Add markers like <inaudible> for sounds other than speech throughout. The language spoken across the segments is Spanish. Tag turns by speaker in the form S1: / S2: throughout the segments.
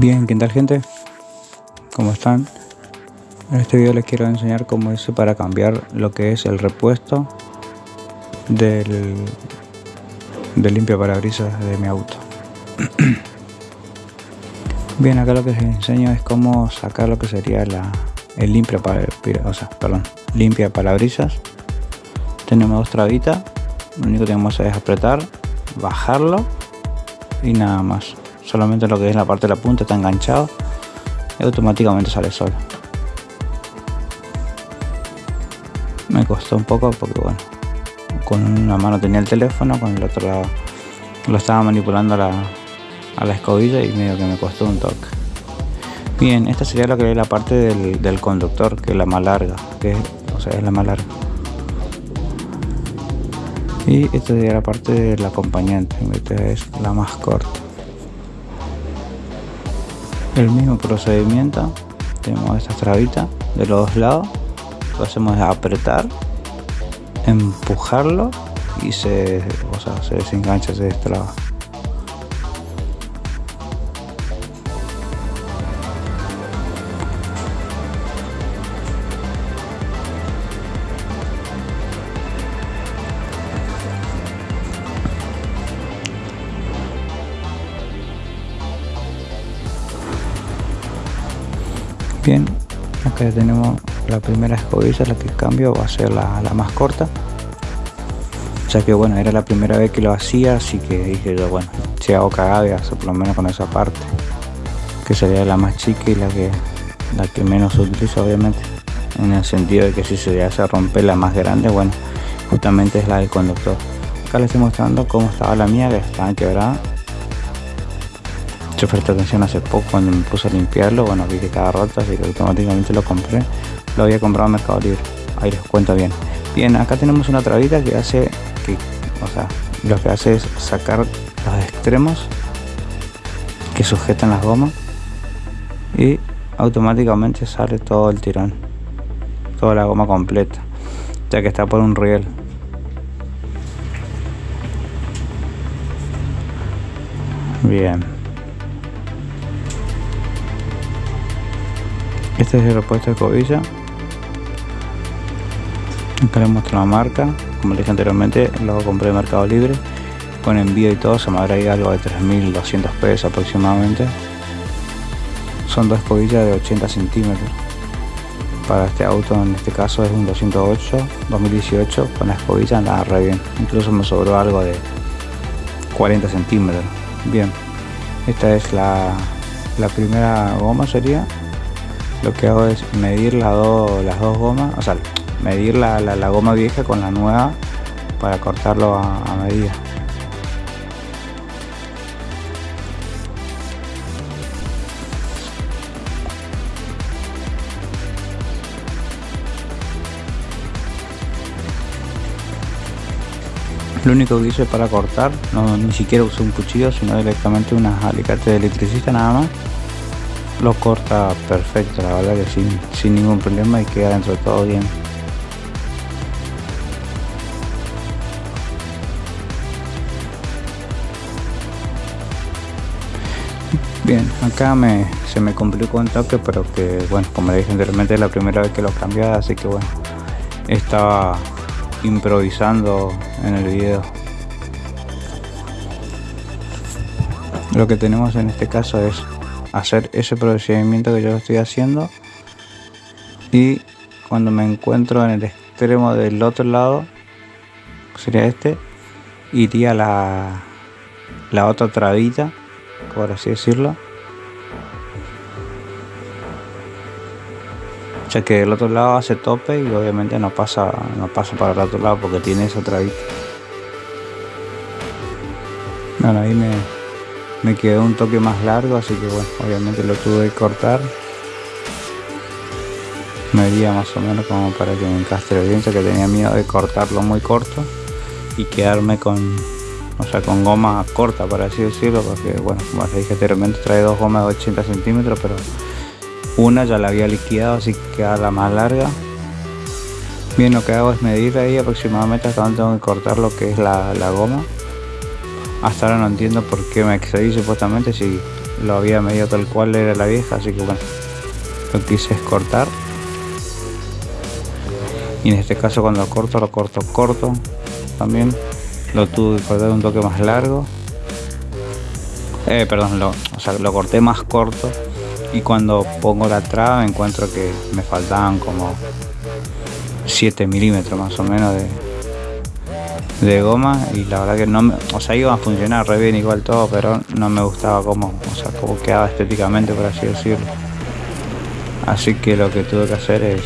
S1: Bien, ¿qué tal gente? ¿Cómo están? En este video les quiero enseñar cómo hice para cambiar lo que es el repuesto del, del limpia parabrisas de mi auto. <clears throat> Bien, acá lo que les enseño es cómo sacar lo que sería la, el limpia, para, perdón, limpia parabrisas. Tenemos dos trabitas, lo único que tenemos es apretar, bajarlo y nada más solamente lo que es la parte de la punta está enganchado y automáticamente sale solo me costó un poco porque bueno con una mano tenía el teléfono con el otro lado lo estaba manipulando a la, a la escobilla y medio que me costó un toque. Bien esta sería lo que es la parte del, conductor que es la más larga que o sea es la más larga. Y esta sería la parte del acompañante esta es la más corta el mismo procedimiento. Tenemos esta trabita de los dos lados. Lo hacemos es apretar empujarlo y se, o sea, se desengancha, se destraba bien acá ya tenemos la primera escobilla la que cambio va a ser la, más corta. Ya que bueno era la primera vez que lo hacía así que dije yo bueno si hago cagada por lo menos con esa parte que sería la más chica y la que la que menos utilizo obviamente. En el sentido de que si se hace romper la más grande bueno justamente es la del conductor. Acá les estoy mostrando cómo estaba la mía que estaba quebrada yo presté atención hace poco cuando me puse a limpiarlo, bueno vi que estaba roto así que automáticamente lo compré, lo había comprado en Mercado Libre, ahí les cuento bien. Bien, acá tenemos una trabita que hace que, o sea, lo que hace es sacar los extremos que sujetan las gomas y automáticamente sale todo el tirón, toda la goma completa, ya que está por un riel. Bien. Este es el repuesto de cobilla. Acá les muestro la marca. Como dije anteriormente, lo compré en Mercado Libre. Con envío y todo se me habrá ido algo de 3.200 pesos aproximadamente. Son dos escobillas de 80 centímetros. Para este auto, en este caso es un 208 2018. Con la escobilla andaba re bien. Incluso me sobró algo de 40 centímetros. Bien, esta es la primera goma sería lo que hago es medir las dos gomas, o sea, medir la, goma vieja con la nueva para cortarlo a, medida. Lo único que hice para cortar, no, ni siquiera usé un cuchillo, sino directamente unas alicates de electricista nada más lo corta perfecto, la verdad que sin, sin ningún problema y queda dentro de todo bien. Bien, acá me, se me complicó un toque, pero que bueno, como le dije anteriormente es la primera vez que lo cambié, así que bueno, estaba improvisando en el video. Lo que tenemos en este caso es hacer ese procedimiento que yo estoy haciendo. Y cuando me encuentro en el extremo del otro lado sería este iría la la otra trabita por así decirlo. Ya que el otro lado hace tope y obviamente no pasa no pasa para el otro lado porque tiene esa trabita. Bueno ahí me me quedó un toque más largo así que bueno obviamente lo tuve que cortar. Medía más o menos como para que me encastre bien ya que tenía miedo de cortarlo muy corto y quedarme con o sea con goma corta para así decirlo porque bueno como les dije anteriormente trae dos gomas de 80 centímetros pero una ya la había liquidado así que queda la más larga. Bien lo que hago es medir ahí aproximadamente hasta donde tengo que cortar lo que es la, la goma hasta ahora no entiendo por qué me excedí supuestamente si lo había medido tal cual era la vieja así que bueno lo quise es cortar. Y en este caso cuando lo corto lo corto corto también. Lo tuve que cortar un toque más largo. Eh, perdón lo, o sea, lo corté más corto. Y cuando pongo la traba encuentro que me faltaban como 7 milímetros más o menos de, de goma y la verdad que no me, o sea iba a funcionar re bien igual todo pero no me gustaba cómo, o sea, cómo quedaba estéticamente por así decirlo. Así que lo que tuve que hacer es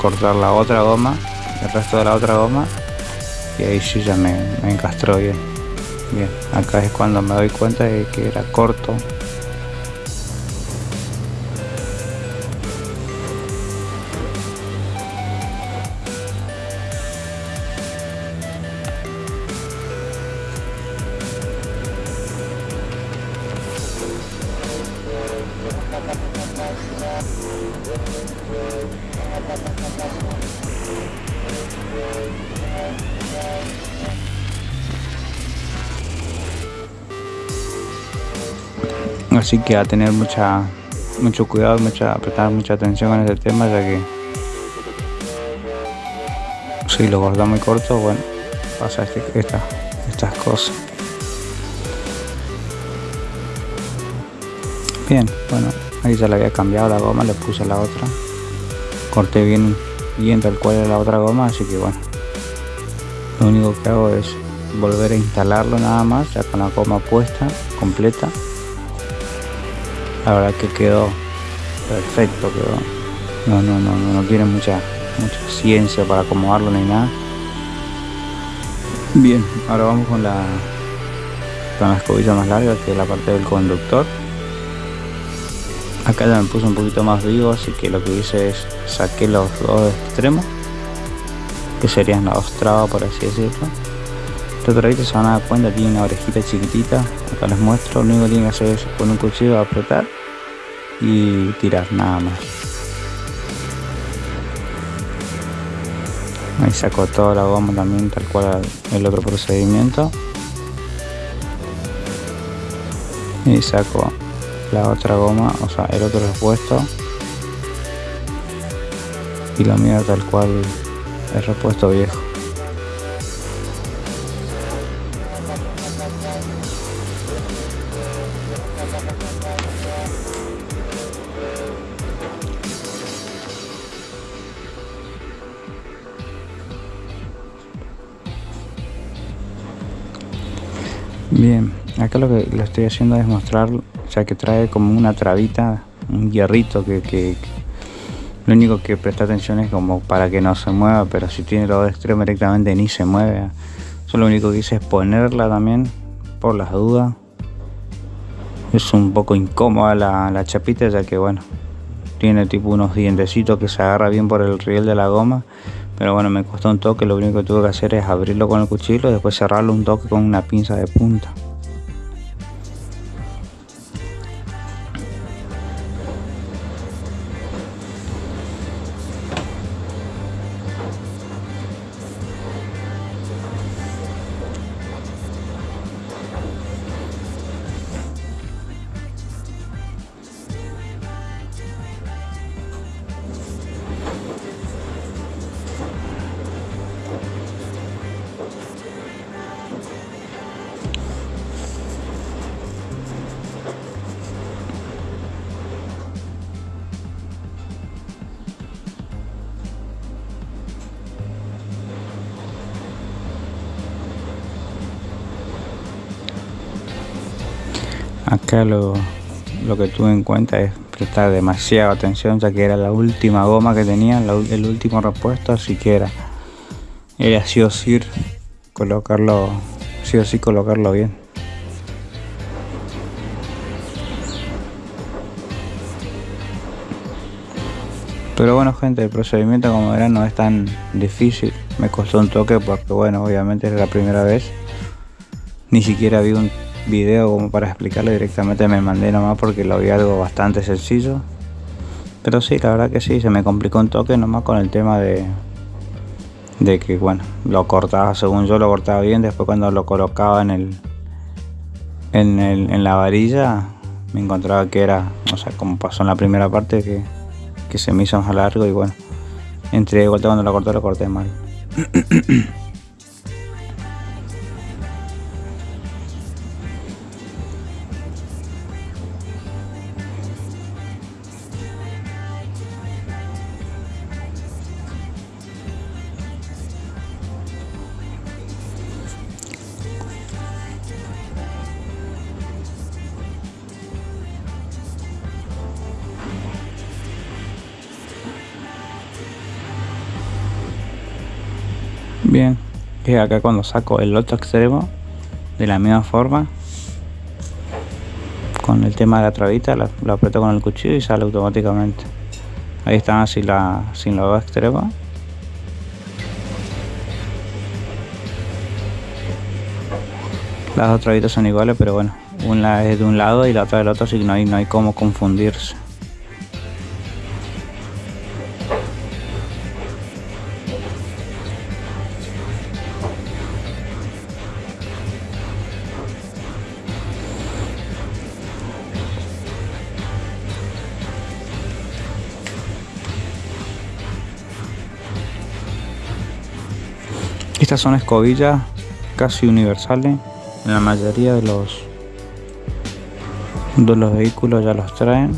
S1: cortar la otra goma el resto de la otra goma y ahí sí ya me, me encastró bien. Bien acá es cuando me doy cuenta de que era corto Así que a tener mucha mucho cuidado, mucha, prestar mucha atención en este tema ya que si lo corta muy corto, bueno, pasa este, estas cosas. Bien, bueno, ahí ya le había cambiado la goma, le puse la otra. Corté bien, bien tal cual era la otra goma, así que bueno. Lo único que hago es volver a instalarlo nada más, ya con la goma puesta, completa la verdad que quedó perfecto quedó. No no no no tiene mucha mucha ciencia para acomodarlo ni nada. Bien ahora vamos con la con la escobilla más larga que es la parte del conductor. Acá ya me puse un poquito más vivo así que lo que hice es saqué los dos extremos que serían las dos trabas por así decirlo este trabito se van a dar cuenta tiene una orejita chiquitita. Acá les muestro. Lo único que tienen que hacer es con un cuchillo apretar y tirar nada más. Ahí saco toda la goma también tal cual el otro procedimiento. Y saco la otra goma o sea el otro repuesto. Y lo mío tal cual el repuesto viejo Bien, acá lo que lo estoy haciendo es mostrar, ya que trae como una trabita, un hierrito que, lo único que presta atención es como para que no se mueva, pero si tiene los extremos directamente ni se mueve. Eso lo único que hice es ponerla también, por las dudas. Es un poco incómoda la, chapita, ya que bueno, tiene tipo unos dientecitos que se agarra bien por el riel de la goma. Pero bueno me costó un toque. Lo único que tuve que hacer es abrirlo con el cuchillo y después cerrarlo un toque con una pinza de punta acá lo, que tuve en cuenta es prestar demasiada atención ya que era la última goma que tenía el último repuesto así que era era sí o sí colocarlo sí o sí colocarlo bien. Pero bueno gente el procedimiento como verán no es tan difícil. Me costó un toque porque bueno obviamente es la primera vez. Ni siquiera vi un video como para explicarlo directamente me mandé nomás porque lo vi algo bastante sencillo pero sí la verdad que sí se me complicó un toque nomás con el tema de de que bueno lo cortaba según yo lo cortaba bien después cuando lo colocaba en el en, el, en la varilla me encontraba que era, o sea, como pasó en la primera parte, que, que se me hizo más largo y bueno, entre vuelta cuando lo corté, lo corté mal. <coughs> Bien, y acá cuando saco el otro extremo de la misma forma con el tema de la trabita lo, aprieto con el cuchillo y sale automáticamente. Ahí están así la, sin los dos extremos. Las dos trabitas son iguales pero bueno una es de un lado y la otra del otro así que no hay, no hay cómo confundirse Estas son escobillas casi universales. En la mayoría de los, de los vehículos ya los traen.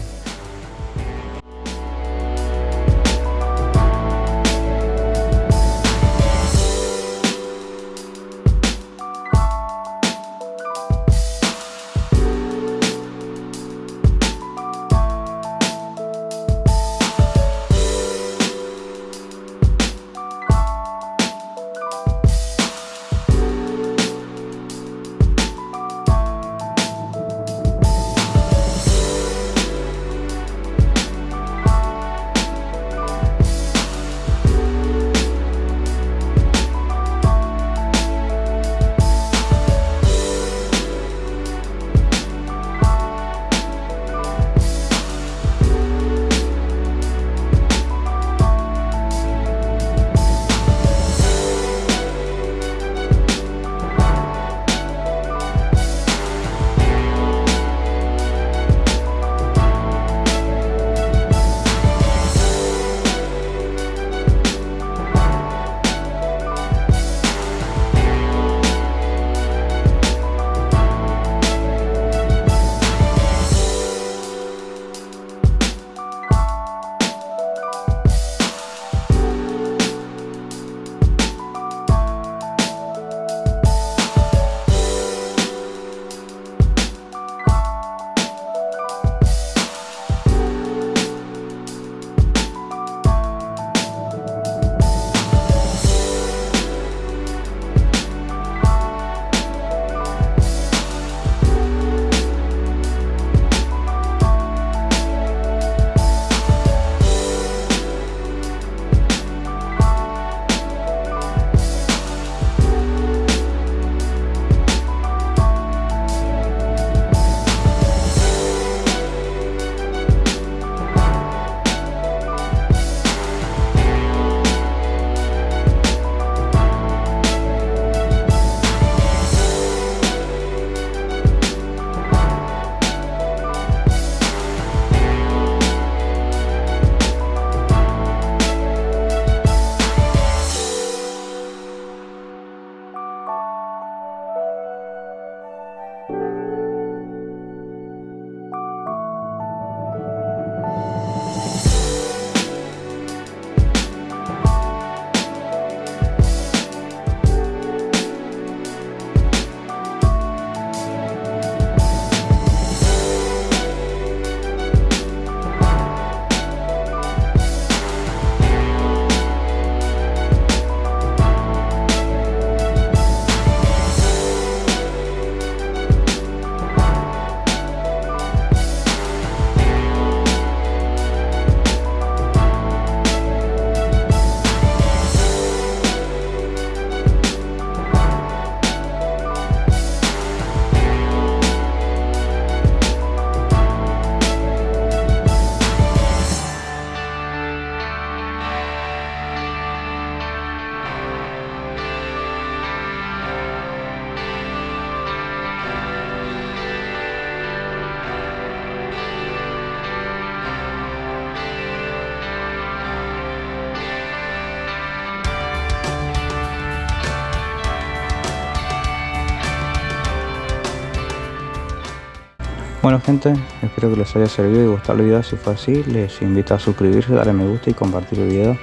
S1: Bueno gente, espero que les haya servido y gustado el video. Si fue así, les invito a suscribirse, darle me gusta y compartir el video.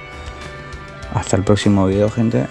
S1: Hasta el próximo video gente.